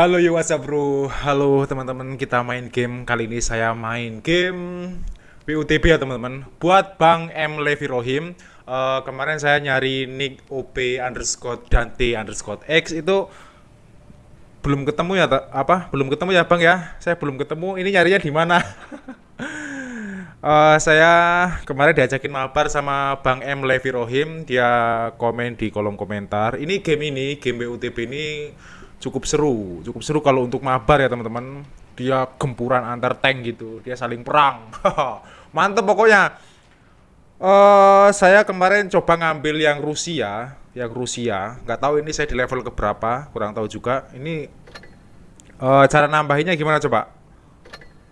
Halo yo what's up bro? Halo teman-teman kita main game. Kali ini saya main game PUTB ya teman-teman. Buat Bang M. Levi Rohim. Uh, Kemarin saya nyari nick OP underscore Dante underscore X. Itu belum ketemu ya apa? Belum ketemu ya bang ya? Saya belum ketemu. Ini nyarinya di mana? Uh, saya kemarin diajakin mabar sama bang M. Levi Rohim. Dia komen di kolom komentar. Ini game ini game BUTB ini cukup seru cukup seru kalau untuk mabar ya teman-teman. Dia gempuran antar tank gitu dia saling perang. Mantep pokoknya. Uh, saya kemarin coba ngambil yang Rusia yang Rusia. Nggak tahu ini saya di level keberapa kurang tahu juga. Ini uh, cara nambahinnya gimana coba?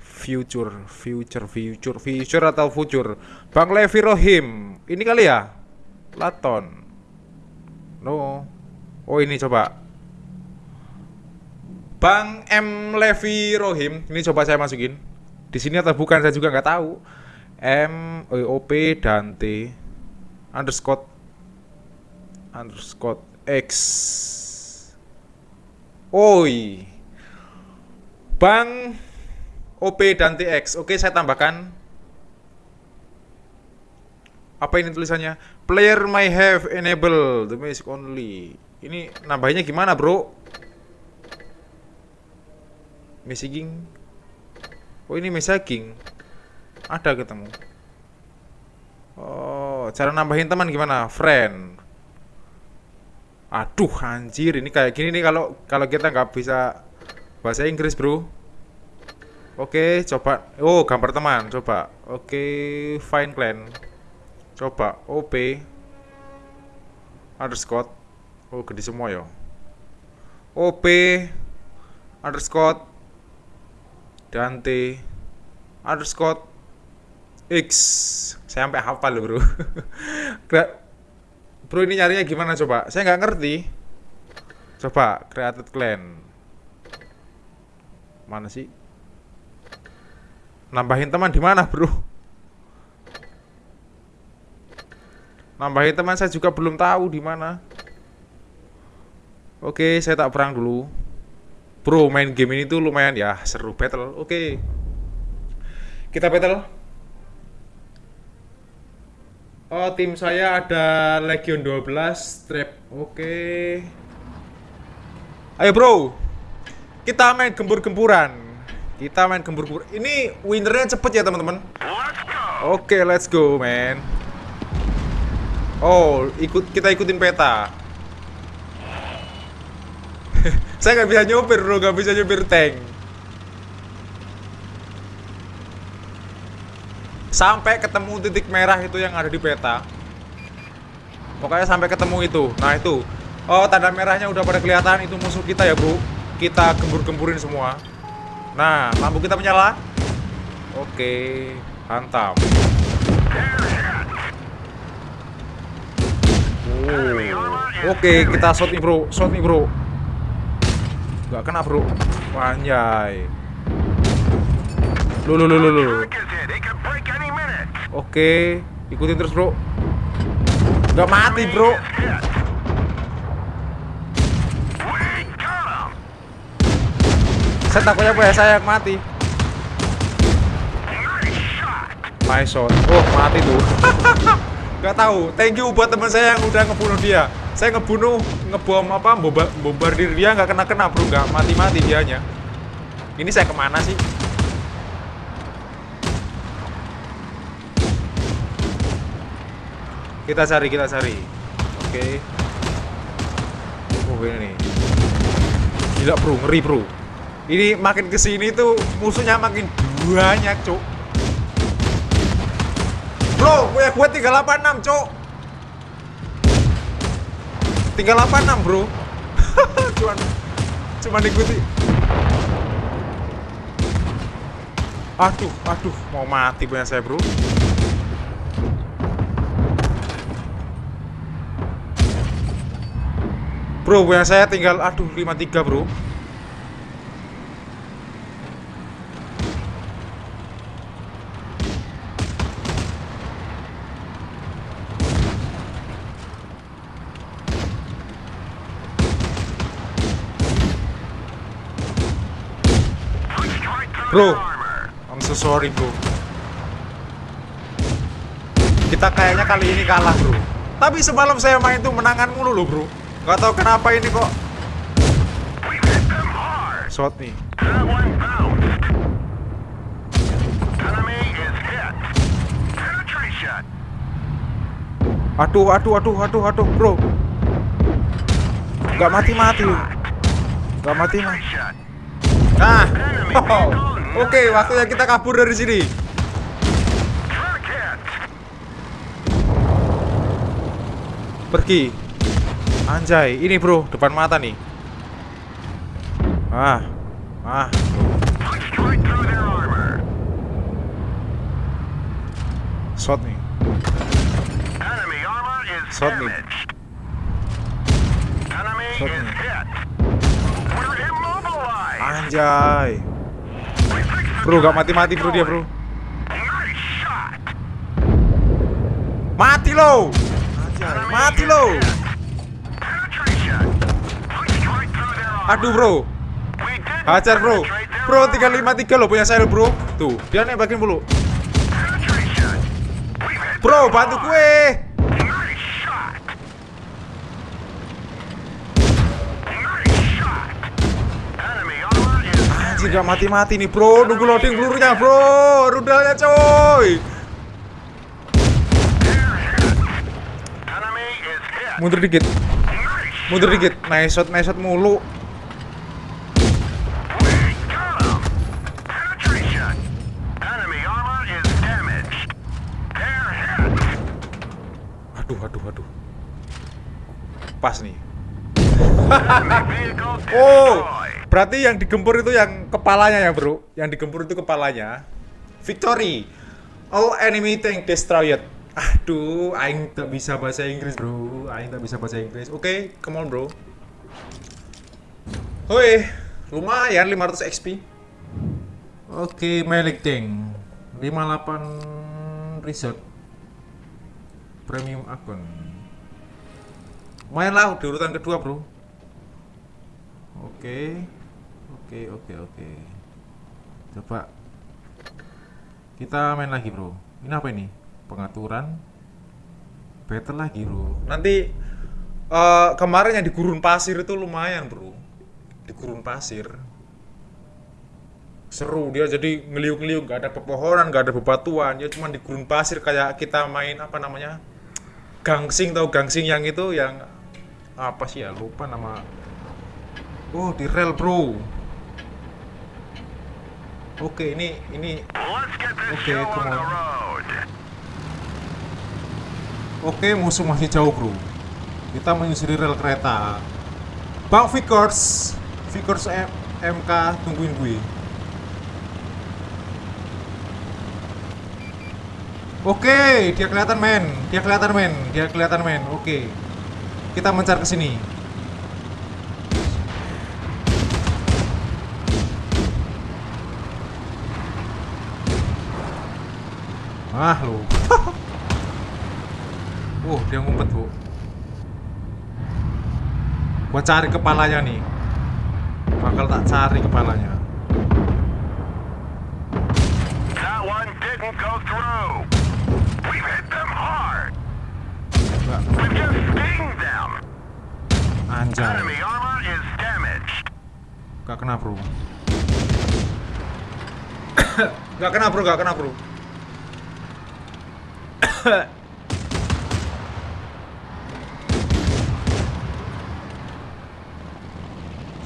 Future future future future atau future? Bang Levi Rohim ini kali ya? Platon. No. Oh ini coba Bang M Levi Rohim, ini coba saya masukin. Di sini atau bukan saya juga nggak tahu. M O P Dante underscore underscore X. Oi. Bang OP Dante X. Oke, saya tambahkan. Apa ini tulisannya? Player may have enable the music only. Ini nambahnya gimana, Bro? Messaging oh ini messaging ada ketemu oh cara nambahin teman gimana friend aduh anjir ini kayak gini nih kalau kalau kita nggak bisa bahasa Inggris bro Oke, coba. Oh, gambar teman, coba. Oke, find clan. Coba OP underscore. Oh, gede semua ya. OP underscore Dante underscore X. Saya sampai hafal loh bro. Bro ini nyarinya gimana coba? Saya nggak ngerti. Coba created clan. Mana sih? Nambahin teman di mana bro? Nambahin teman saya juga belum tahu di mana. Oke saya tak perang dulu Bro, main game ini tuh lumayan ya seru battle. Oke. Okay. Kita battle. Oh, tim saya ada Legion 12 Trap. Oke. Okay. Ayo, Bro. Kita main gembur-gemburan. Kita main gembur-gembur. Ini winnernya cepet ya, teman-teman. Oke, okay, let's go, man. Oh, ikut kita ikutin peta. Saya nggak bisa nyopir bro, nggak bisa nyopir tank. Sampai ketemu titik merah itu yang ada di peta. Pokoknya sampai ketemu itu. Nah itu. Oh tanda merahnya udah pada kelihatan itu musuh kita ya bro. Kita gembur-gemburin semua. Nah lampu kita menyala. Oke, hantam. Oh. Oke, kita shot nih bro, shot nih bro. Gak kena bro. Panjai Lu lu lu lu lu Oke Ikutin terus bro. Gak mati bro. Saya takutnya apa ya saya yang mati. Nice shot. Oh mati tuh Gak tahu. Thank you buat teman saya yang udah ngebunuh dia saya ngebunuh ngebom apa bombardir. Dia nggak kena kena bro. Nggak mati mati dianya. Ini saya ke mana sih? Kita cari kita cari. Oke. Okay. oh ini nih. Gila bro. Ngeri bro. Ini makin ke sini tuh musuhnya makin banyak cok bro gue gue 386 cok Tinggal 86 bro. Cuman Cuman ikuti. Aduh, aduh Mau mati punya saya bro. Bro, punya saya tinggal Aduh, 53 bro Bro, I'm so sorry bro. Kita kayaknya kali ini kalah bro. Tapi semalam saya main tuh menangan mulu loh bro. Gak tau kenapa ini kok. Shot nih. Aduh, aduh, aduh, aduh, aduh, bro. Gak mati-mati. Gak mati-mati. Nah, oh, oke, okay, waktunya kita kabur dari sini. Pergi. Anjay, ini bro, depan mata nih. Ah, ah. Shot nih. Shot nih. Shot nih. Anjay. Bro, gak mati-mati bro dia bro. Mati lo. Mati lo. Aduh bro. Hajar bro. Bro 353 lo punya saya bro. Tuh, dia nembakin dulu. Bro, bantu gue. Anjir gak mati-mati nih bro. Nunggu loading pelurunya bro. Rudalnya coy. Mundur dikit. Mundur dikit. Nice shot, nice shot mulu. Aduh, aduh, aduh. Pas nih. Oh Berarti yang digempur itu yang kepalanya ya bro? Yang digempur itu kepalanya. Victory. All enemy tank destroyed. Aduh, Aing tak bisa bahasa Inggris bro. Aing tak bisa bahasa Inggris. Oke, okay, come on bro. Hoi, lumayan 500 XP Oke, okay, melik tank. 58 resort. Premium akun. Lumayan lah di urutan kedua bro. Oke. okay. Oke, oke, oke. Coba kita main lagi, Bro. Ini apa ini? Pengaturan battle lagi, Bro. Nanti uh, kemarin yang di gurun pasir itu lumayan, Bro. Di gurun pasir. Seru dia jadi ngeliuk-ngeliuk, gak ada pepohonan, gak ada bebatuan, ya cuma di gurun pasir kayak kita main apa namanya? Gangsing tau gangsing yang itu yang apa sih ya lupa nama Oh di rel bro Oke, ini ini Oke, come on. Oke, musuh masih jauh, Bro. Kita menyusuri rel kereta. Bang Vickers, Vickers M MK tungguin gue. Oke, dia kelihatan men. Dia kelihatan men. Dia kelihatan men. Oke. Kita mencar ke sini. Ah lu. uh, dia ngumpet, Bu. Gua cari kepalanya nih. Bakal tak cari kepalanya. That one didn't go through. We've hit them hard. We've just sting them. Anjay. Enemy armor is damaged. Gak kena, Bro. gak kena, Bro, gak kena, Bro.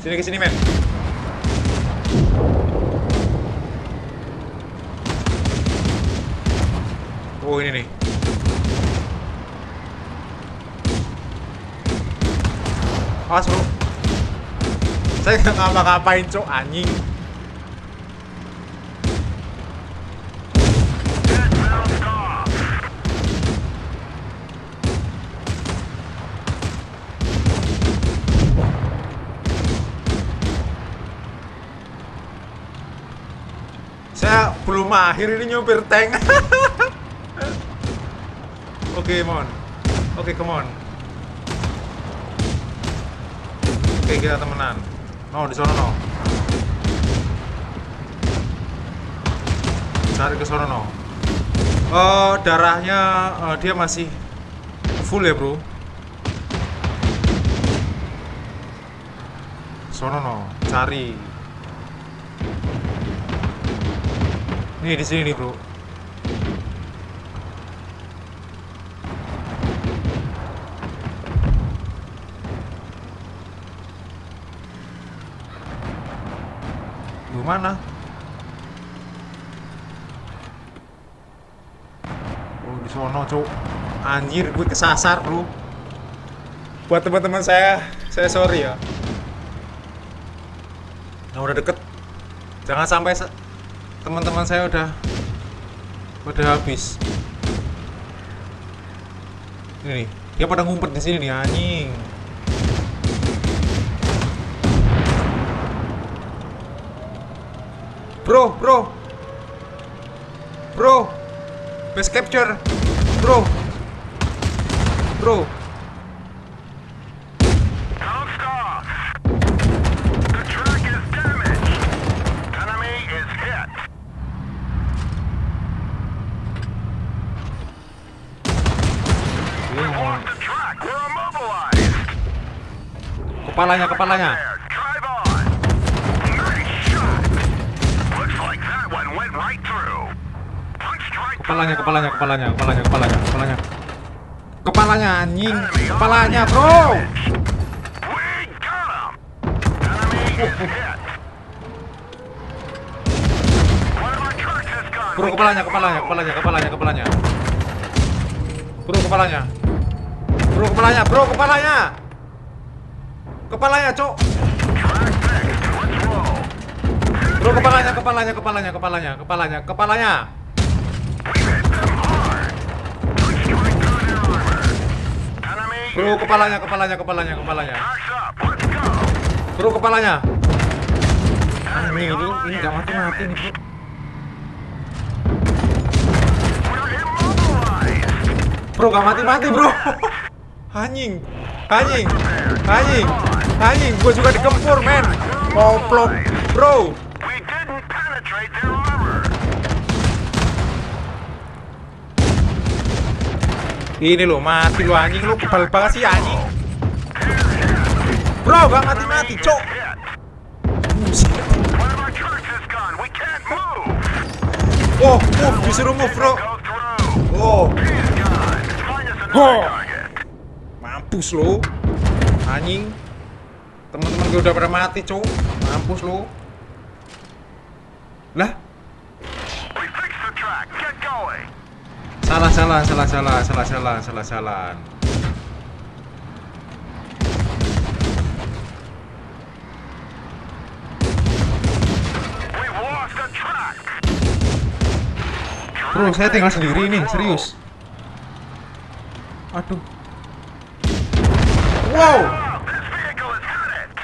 sini ke sini men. Oh ini nih. Awas bro. Saya nggak ngapa-ngapain cok anjing belum mahir ini nyopir tank oke okay, mon oke okay, come on oke okay, kita temenan no di sana no cari ke sono no. Eh, darahnya eh, dia masih full ya bro. Sono no, cari. Nih di sini nih bro. Lu mana? Oh di sono cuk. Anjir gue kesasar bro. Buat teman-teman saya, saya sorry ya. Nah udah deket. Jangan sampai teman-teman saya udah udah habis. Ini dia pada ngumpet di sini nih anjing. Bro, bro. Bro. Base capture. Bro. Bro. Kepalanya, kepalanya. Kepalanya, kepalanya, kepalanya, kepalanya, kepalanya, kepalanya. Kepalanya anjing, kepalanya, Bro. Bro, kepalanya, kepalanya, kepalanya, kepalanya, kepalanya. Bro, kepalanya. Bro kepalanya, bro kepalanya. Kepalanya, Cok. Bro kepalanya, kepalanya, kepalanya, kepalanya, kepalanya, kepalanya. Bro kepalanya, kepalanya, kepalanya, kepalanya. Bro kepalanya. Ini ini gak mati-mati nih, Bro. Bro, gak mati-mati bro Anjing Anjing Anjing Anjing Gue juga dikempur men. Koplok Bro. Ini lo mati lo anjing lo. Kebal banget sih anjing Bro gak mati-mati cok. Oh, move, disuruh move, bro. Oh. Oh mampus lo. Anjing. Teman-teman gue udah pada mati, cok. Mampus lo. Lah, salah salah salah salah salah salah salah salah. Bro, saya tinggal sendiri nih, serius. Aduh. Wow,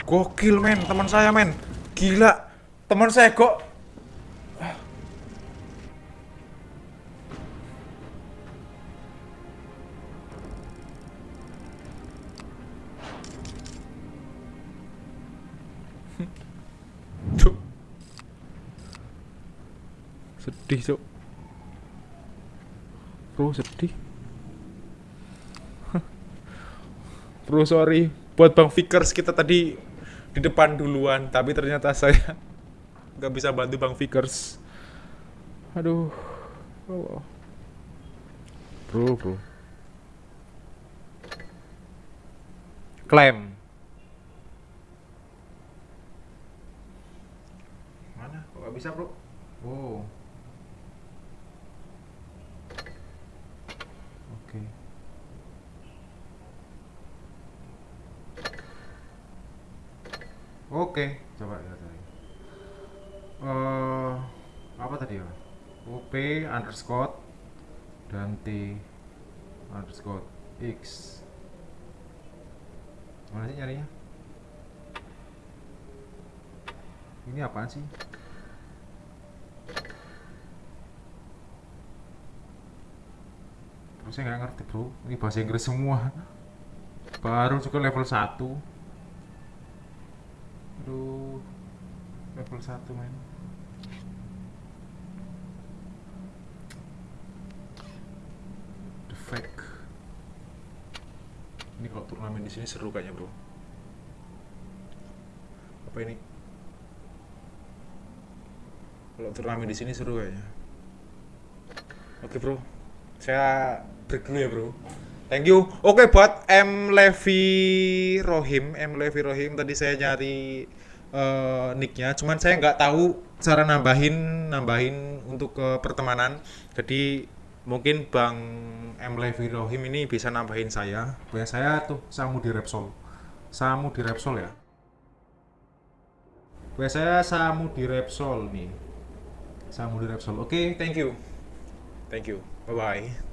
gokil men, teman saya men. Gila, teman saya kok. Sedih, Cuk. Bro, sedih. Bro, sorry. Buat Bang Fikers kita tadi di depan duluan, tapi ternyata saya nggak bisa bantu Bang Fikers. Aduh. Oh. Bro, bro. Klaim. Mana? Kok nggak bisa, bro? Oh. Oke. Oke, coba ya tadi. Eh, apa tadi ya? OP underscore dan T underscore X. Mana sih nyarinya? Ini apaan sih? Bro, saya nggak ngerti bro. Ini bahasa Inggris semua. Baru juga level 1 Aduh, level 1 men. The fake. Ini kalau turnamen di sini seru kayaknya, Bro. Apa ini? Kalau turnamen di sini seru kayaknya. Oke, Bro. Saya break dulu ya, Bro. Thank you. Oke okay, buat M Levi Rohim, M Levi Rohim tadi saya nyari eh, nicknya. Cuman saya nggak tahu cara nambahin nambahin untuk ke pertemanan. Jadi mungkin Bang M. Levi Rohim ini bisa nambahin saya. Punya saya tuh Samu di Repsol. Samu di Repsol ya. Saya Samu di Repsol nih. Samu di Repsol. Oke thank you. Thank you. Bye bye